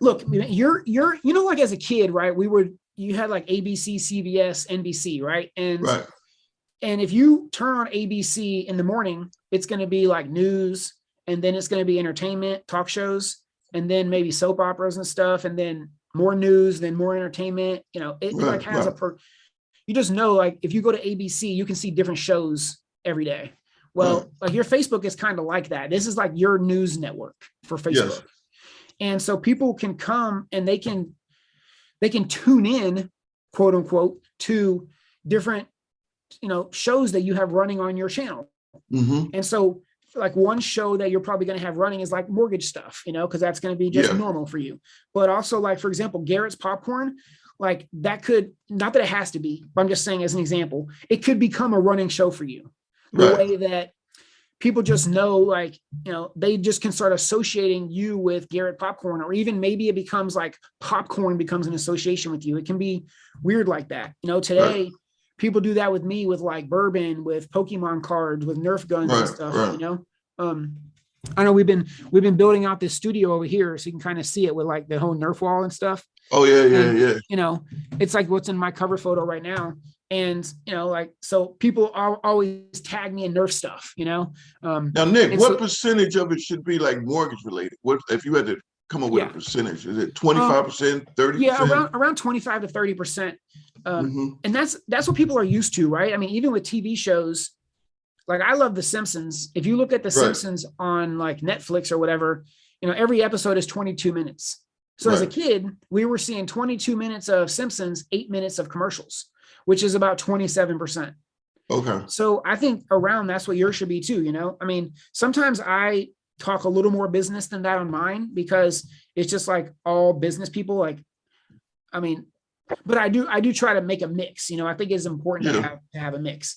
look, you're, you're, you know, like as a kid, right? We were, you had like ABC, CBS, NBC, right? And, Right, and if you turn on ABC in the morning, it's going to be like news and then it's going to be entertainment, talk shows, and then maybe soap operas and stuff. And then more news, then more entertainment, you know, it like Right, has a per, you just know, like, if you go to ABC, you can see different shows every day. Well, Right. like your Facebook is kind of like that. This is like your news network for Facebook. And so people can come and they can, they can tune in, quote unquote, to different, you know, shows that you have running on your channel. hmm And so like one show that you're probably going to have running is like mortgage stuff, you know, because that's going to be just Yeah. normal for you. But also like, for example, Garrett's popcorn, like that could, not that it has to be, but I'm just saying as an example, it could become a running show for you. The Right. way that people just know, like, you know, they just can start associating you with Garrett popcorn, or even maybe it becomes like popcorn becomes an association with you. It can be weird like that. You know, today people do that with me with like bourbon, with Pokemon cards, with Nerf guns and stuff, right. you know? Um, I know we've been, we've been building out this studio over here so you can kind of see it with like the whole Nerf wall and stuff Oh, yeah, yeah, And- yeah. you know, it's like what's in my cover photo right now. And, you know, like, so people al- always tag me in Nerf stuff, you know? Um, Now, Nick, what so- percentage of it should be like mortgage related? What, if you had to come up with a percentage, is it twenty-five percent, thirty yeah, around, around 25 to 30%. Um, Mhm. and that's, that's what people are used to, right? I mean, even with TV shows, like I love The Simpsons. If you look at The Right. Simpsons on like Netflix or whatever, you know, every episode is 22 minutes. So as a kid, we were seeing 22 minutes of Simpsons, eight minutes of commercials, which is about 27%. Okay, So I think around that's what yours should be too, you know? I mean, sometimes I talk a little more business than that on mine because it's just like all business people, like, I mean, but I do, I do try to make a mix, you know, I think it's important to have, to have a mix.